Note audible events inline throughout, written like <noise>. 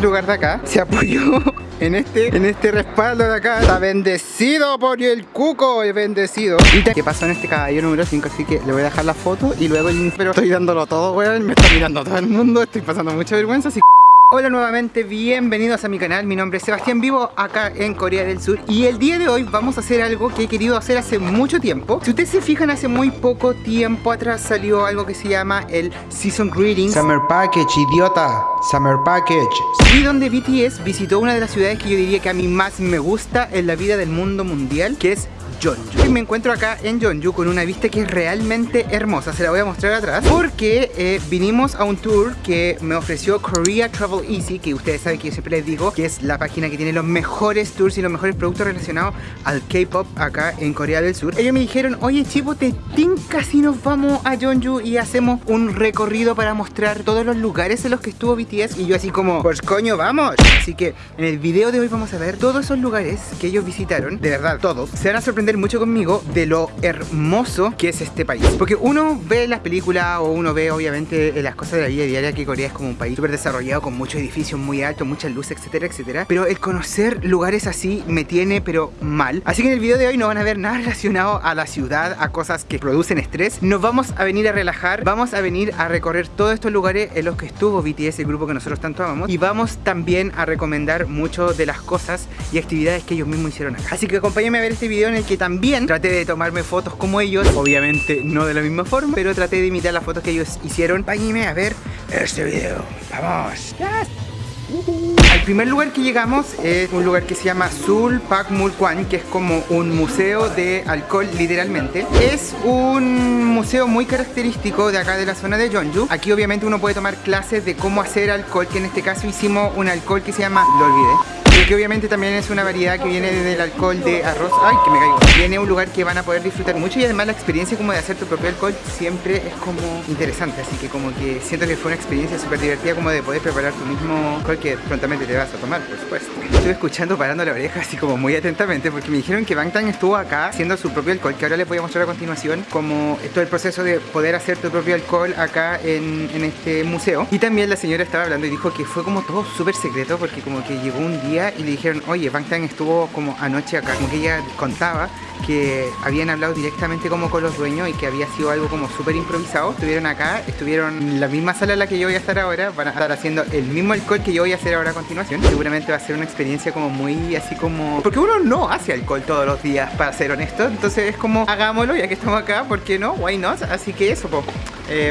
este lugar de acá se apoyó <laughs> en este, en este respaldo de acá. Está bendecido por el cuco, el bendecido. Y qué pasó en este caballero número 5, así que le voy a dejar la foto y luego pero estoy dándolo todo, weón. Me está mirando todo el mundo, estoy pasando mucha vergüenza, así Hola nuevamente, bienvenidos a mi canal, mi nombre es Sebastián Vivo acá en Corea del Sur. Y el día de hoy vamos a hacer algo que he querido hacer hace mucho tiempo. Si ustedes se fijan hace muy poco tiempo atrás salió algo que se llama el Season Greetings. Summer Package, idiota, Summer Package. Y donde BTS visitó una de las ciudades que yo diría que a mí más me gusta en la vida del mundo mundial que es Jeonju. Y me encuentro acá en Jeonju con una vista que es realmente hermosa. Se la voy a mostrar atrás porque eh, vinimos a un tour que me ofreció Korea Travel Easy, que ustedes saben que yo siempre les digo que es la página que tiene los mejores tours y los mejores productos relacionados al K-pop acá en Corea del Sur. Ellos me dijeron, oye chivo, te tinca si nos vamos a Jeonju y hacemos un recorrido para mostrar todos los lugares en los que estuvo BTS. Y yo así como, pues coño, vamos. Así que en el video de hoy vamos a ver todos esos lugares que ellos visitaron. De verdad, todos. Se van a sorprender mucho conmigo de lo hermoso que es este país. Porque uno ve las películas o uno ve obviamente las cosas de la vida diaria que Corea es como un país súper desarrollado con muchos edificios muy altos, muchas luces, etcétera, etcétera. Pero el conocer lugares así me tiene pero mal. Así que en el video de hoy no van a ver nada relacionado a la ciudad, a cosas que producen estrés. Nos vamos a venir a relajar, vamos a venir a recorrer todos estos lugares en los que estuvo BTS, el grupo que nosotros tanto amamos. Y vamos también a recomendar mucho de las cosas y actividades que ellos mismos hicieron acá. Así que acompáñenme a ver este video en el que también traté de tomarme fotos como ellos. Obviamente no de la misma forma Pero traté de imitar las fotos que ellos hicieron. Páñime a ver. Este video ¡Vamos! Al primer lugar que llegamos es un lugar que se llama Sul Pak Mulkwan Que es como un museo de alcohol literalmente. Es un museo muy característico de acá de la zona de Jeonju. Aquí obviamente uno puede tomar clases de cómo hacer alcohol Que en este caso hicimos un alcohol que se llama, lo olvidé que obviamente también es una variedad que viene del alcohol de arroz. Ay, que me caigo. Viene un lugar que van a poder disfrutar mucho y además la experiencia como de hacer tu propio alcohol siempre es como interesante Así que como que siento que fue una experiencia súper divertida como de poder preparar tu mismo alcohol que prontamente te vas a tomar, por supuesto. Estuve escuchando parando la oreja así como muy atentamente porque me dijeron que Bangtan estuvo acá haciendo su propio alcohol que ahora les voy a mostrar a continuación como todo el proceso de poder hacer tu propio alcohol acá en, en este museo. Y también la señora estaba hablando y dijo que fue como todo súper secreto porque como que llegó un día y le dijeron, oye, Bangtan estuvo como anoche acá, como que ella contaba que habían hablado directamente como con los dueños y que había sido algo como súper improvisado. Estuvieron acá, estuvieron en la misma sala en la que yo voy a estar ahora, van a estar haciendo el mismo alcohol que yo voy a hacer ahora a continuación. Seguramente va a ser una experiencia como muy así como... Porque uno no hace alcohol todos los días, para ser honesto. Entonces es como, hagámoslo ya que estamos acá, ¿por qué no? Why not? Así que eso, pues,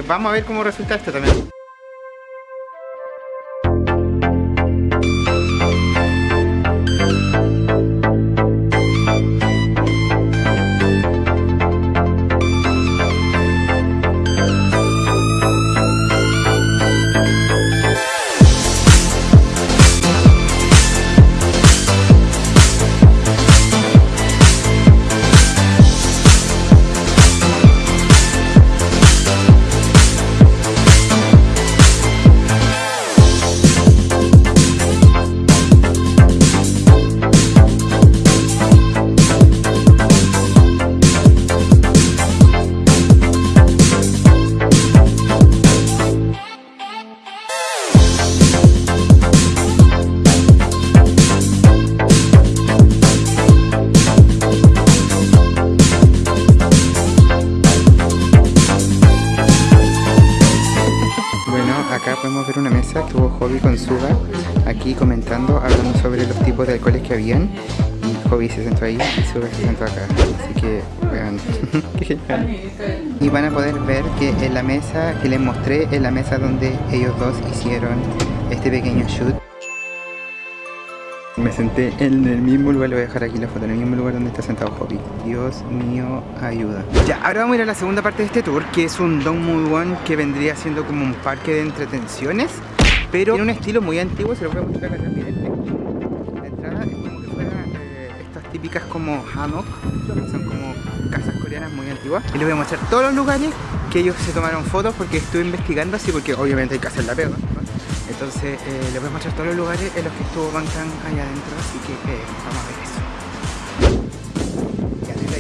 vamos a ver cómo resulta esto también. Hobby con Suga aquí comentando, hablando sobre los tipos de alcoholes que habían y Hobby se sentó ahí y Suga se sentó acá así que vean <laughs> y van a poder ver que en la mesa que les mostré es la mesa donde ellos dos hicieron este pequeño shoot me senté en el mismo lugar, le voy a dejar aquí la foto, en el mismo lugar donde está sentado Hobby. Dios mío, ayuda. Ya, ahora vamos a ir a la segunda parte de este tour, que es un Dongmu que vendría siendo como un parque de entretenciones pero tiene un estilo muy antiguo, se lo voy a mostrar acá también. La entrada es como que fuera eh, estas típicas como hanok, que son como casas coreanas muy antiguas. Y les voy a mostrar todos los lugares que ellos se tomaron fotos porque estuve investigando así, porque obviamente hay que hacer la pega. Entonces eh, les voy a mostrar todos los lugares en los que estuvo Bangtan allá adentro, así que eh, vamos a ver.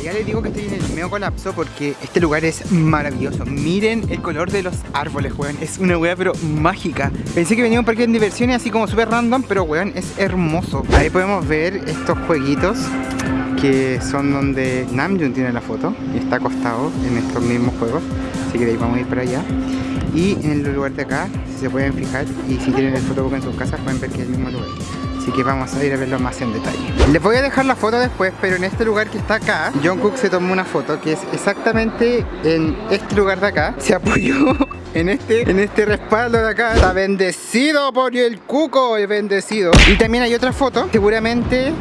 Ya, les digo que estoy en el medio colapso porque este lugar es maravilloso. Miren el color de los árboles, weón. Es una weá pero mágica. Pensé que venía un parque de diversiones así como súper random, pero weón, es hermoso. Ahí podemos ver estos jueguitos que son donde Namjoon tiene la foto y está acostado en estos mismos juegos. Así que ahí vamos a ir para allá. Y en el lugar de acá, si se pueden fijar, y si tienen el fotobook en sus casas, pueden ver que es el mismo lugar. Así que vamos a ir a verlo más en detalle. Les voy a dejar la foto después, pero en este lugar que está acá, Jungkook se tomó una foto que es exactamente en este lugar de acá. Se apoyó <laughs> en este, en este respaldo de acá. Está bendecido por el cuco, es bendecido. Y también hay otra foto, seguramente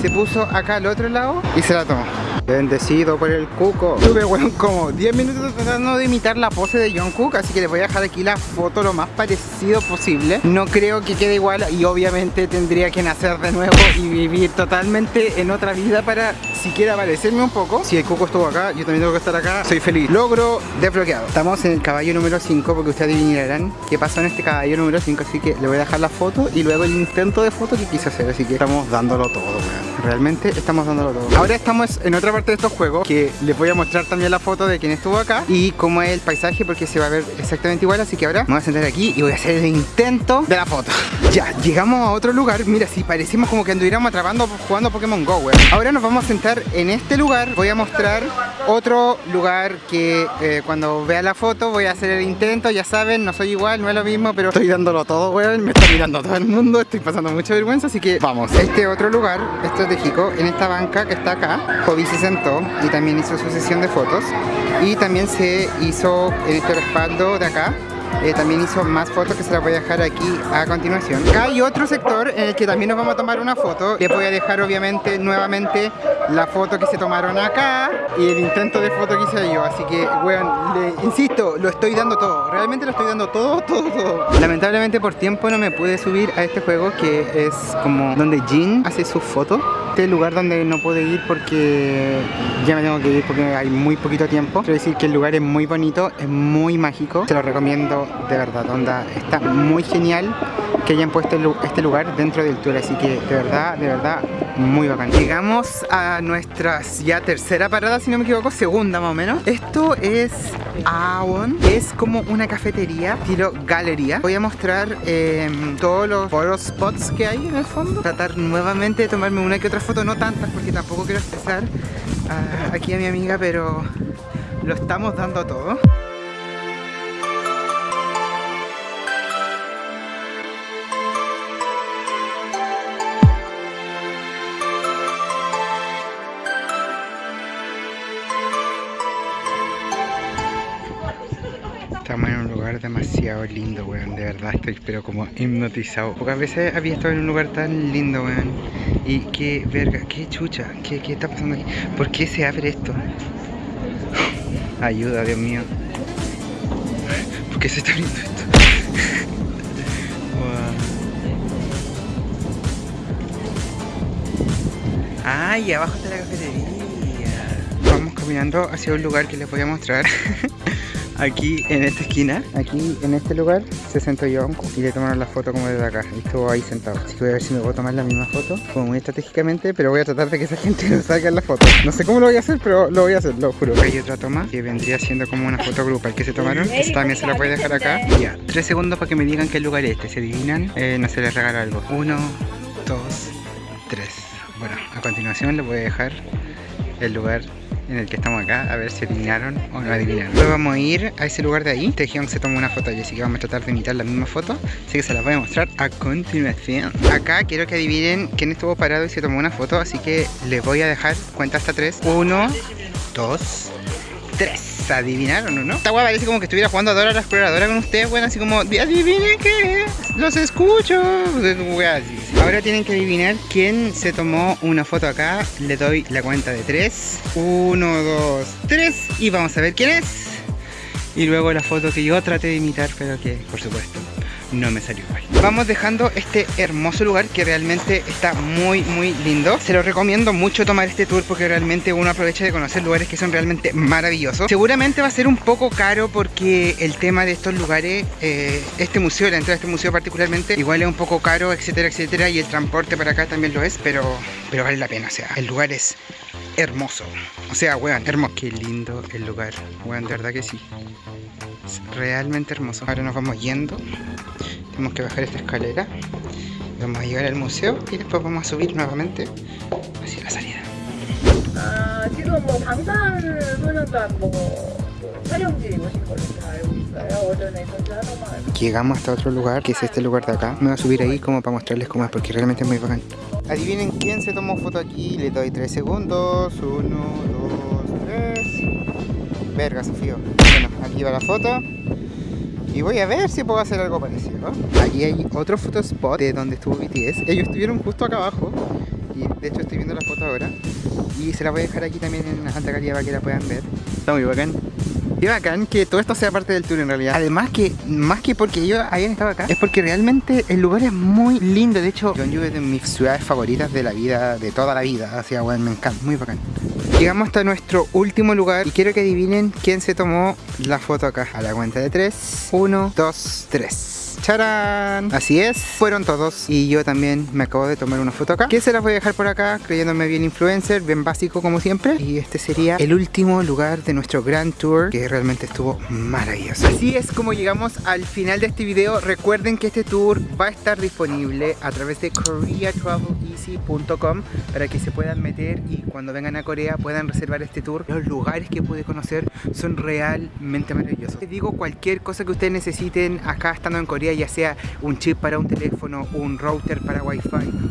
se puso acá al otro lado y se la tomó. Bendecido por el cuco. Tuve, weón, como 10 minutos tratando de imitar la pose de Jungkook, así que les voy a dejar aquí la foto lo más parecido posible. No creo que quede igual y obviamente tendría que nacer de nuevo y vivir totalmente en otra vida para siquiera parecerme un poco. Si el cuco estuvo acá, yo también tengo que estar acá. Soy feliz. Logro desbloqueado. Estamos en el caballo número 5 porque ustedes adivinarán qué pasó en este caballo número 5, así que le voy a dejar la foto y luego el intento de foto que quise hacer, así que estamos dándolo todo, weón. Realmente estamos dándolo todo. Ahora estamos en otra parte de estos juegos que les voy a mostrar también la foto de quien estuvo acá y cómo es el paisaje porque se va a ver exactamente igual así que ahora me voy a sentar aquí y voy a hacer el intento de la foto. <laughs> Ya, llegamos a otro lugar. Mira, si parecimos como que anduviéramos atrapando jugando Pokémon GO, weón. Ahora nos vamos a sentar en este lugar. Voy a mostrar otro lugar que eh, cuando vea la foto voy a hacer el intento ya saben, no soy igual, no es lo mismo pero estoy dándolo todo, weón me está mirando todo el mundo estoy pasando mucha vergüenza así que vamos este otro lugar estratégico en esta banca que está acá Hobby se sentó y también hizo su sesión de fotos y también se hizo en este respaldo de acá eh, también hizo más fotos que se las voy a dejar aquí a continuación. Acá hay otro sector en el que también nos vamos a tomar una foto. Les voy a dejar obviamente nuevamente la foto que se tomaron acá y el intento de foto que hice yo. Así que, le, insisto, lo estoy dando todo. Realmente lo estoy dando todo, todo, todo. Lamentablemente por tiempo no me pude subir a este juego que es como donde Jin hace sus fotos. Este lugar donde no pude ir porque ya me tengo que ir porque hay muy poquito tiempo. Quiero decir que el lugar es muy bonito, es muy mágico. Se lo recomiendo de verdad, onda, está muy genial que hayan puesto este lugar dentro del tour, así que de verdad, de verdad, muy bacán. Llegamos a nuestra ya tercera parada, si no me equivoco, segunda más o menos. Esto es Aon, es como una cafetería estilo galería. Voy a mostrar em, todos los foros spots que hay en el fondo. Tratar nuevamente de tomarme una que otra foto, no tantas porque tampoco quiero estresar ah, aquí a mi amiga, pero lo estamos dando todo. Estamos en un lugar demasiado lindo, weón. De verdad estoy pero como hipnotizado. Pocas veces había estado en un lugar tan lindo, weón. Y qué verga, qué chucha, qué, qué está pasando aquí. ¿Por qué se abre esto? Ayuda, Dios mío. ¿Por qué se está abriendo esto? Ay, abajo está la cafetería. Vamos caminando hacia un lugar que les voy a mostrar. <laughs> aquí en esta esquina, aquí en este lugar, se sentó Yonko y le tomaron la foto como desde acá. Y estuvo ahí sentado. Así que voy a ver si me puedo tomar la misma foto, como muy estratégicamente, pero voy a tratar de que esa <laughs> gente no salga en la foto. No sé cómo lo voy a hacer, pero lo voy a hacer, lo juro. Hay otra toma que vendría siendo como una foto grupal que se tomaron. Esta también se la voy a dejar acá. Y ya, tres segundos para que me digan qué lugar es este. ¿Se adivinan? Eh, no se les regala algo. Uno, dos, tres. Bueno, a continuación les voy a dejar el lugar en el que estamos acá, a ver si adivinaron o no adivinaron. Luego vamos a ir a ese lugar de ahí. Tejión se toma una foto y así que vamos a tratar de imitar la misma foto. Así que se las voy a mostrar a continuación. Acá quiero que adivinen quién estuvo parado y se tomó una foto, así que les voy a dejar cuenta hasta tres. Uno, dos, tres. ¿Adivinaron o no? Esta guay parece como que estuviera jugando a Dora la exploradora con ustedes, bueno, así como, adivinen que los escucho. Ahora tienen que adivinar quién se tomó una foto acá. Le doy la cuenta de tres. Uno, dos, tres. Y vamos a ver quién es. Y luego la foto que yo traté de imitar, pero que, por supuesto, no me salió igual. Vamos dejando este hermoso lugar que realmente está muy muy lindo. Se lo recomiendo mucho tomar este tour porque realmente uno aprovecha de conocer lugares que son realmente maravillosos. Seguramente va a ser un poco caro porque el tema de estos lugares, eh, este museo, la entrada a este museo particularmente, igual es un poco caro, etcétera, etcétera, y el transporte para acá también lo es, pero, pero vale la pena, o sea, el lugar es hermoso. O sea, weón, hermoso. Qué lindo el lugar, weón, de verdad que sí Es realmente hermoso. Ahora nos vamos yendo. Tenemos que bajar esta escalera. Vamos a llegar al museo y después vamos a subir nuevamente hacia la salida. 아, 지금 뭐 방탄소년단 뭐, 뭐 촬영지 오신 걸로 다 알고 있어요. 오전에 전주하동만 Llegamos hasta otro lugar, que es este lugar de acá. Me voy a subir ahí como para mostrarles cómo es, porque realmente es muy bacán. Adivinen quién se tomó foto aquí. Le doy 3 segundos. 1, 2, 3. Verga, Sofío. Bueno, aquí va la foto. Y voy a ver si puedo hacer algo parecido. Aquí hay otro fotospot de donde estuvo BTS. Ellos estuvieron justo acá abajo. Y de hecho estoy viendo la foto ahora. Y se la voy a dejar aquí también en alta calidad para que la puedan ver. Está muy bacán. Qué bacán que todo esto sea parte del tour en realidad. Además que, más que porque ellos hayan estado acá, es porque realmente el lugar es muy lindo. De hecho, Jeonju es de mis ciudades favoritas de la vida, de toda la vida. Así que bueno, me encanta, muy bacán. Llegamos hasta nuestro último lugar y quiero que adivinen quién se tomó la foto acá. A la cuenta de 3, 1, 2, 3. Así es, fueron todos. Y yo también me acabo de tomar una foto acá. Que se las voy a dejar por acá creyéndome bien influencer, bien básico como siempre. Y este sería el último lugar de nuestro Grand Tour que realmente estuvo maravilloso. Así es como llegamos al final de este video, recuerden que este tour va a estar disponible a través de koreatraveleasy.com para que se puedan meter y cuando vengan a Corea puedan reservar este tour. Los lugares que pude conocer son realmente maravillosos. Les digo cualquier cosa que ustedes necesiten acá estando en Corea ya sea un chip para un teléfono, un router para wifi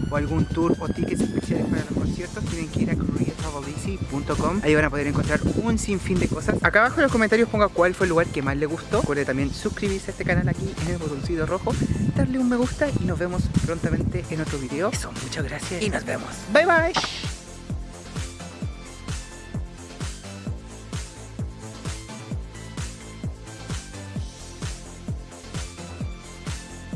o algún tour o tickets especiales para los conciertos, tienen que ir a koreatraveleasy.com ahí van a poder encontrar un sinfín de cosas. Acá abajo en los comentarios ponga cuál fue el lugar que más le gustó. Recuerde también suscribirse a este canal aquí en el botoncito rojo, darle un me gusta y nos vemos prontamente en otro video. Eso, muchas gracias y nos vemos. Bye bye.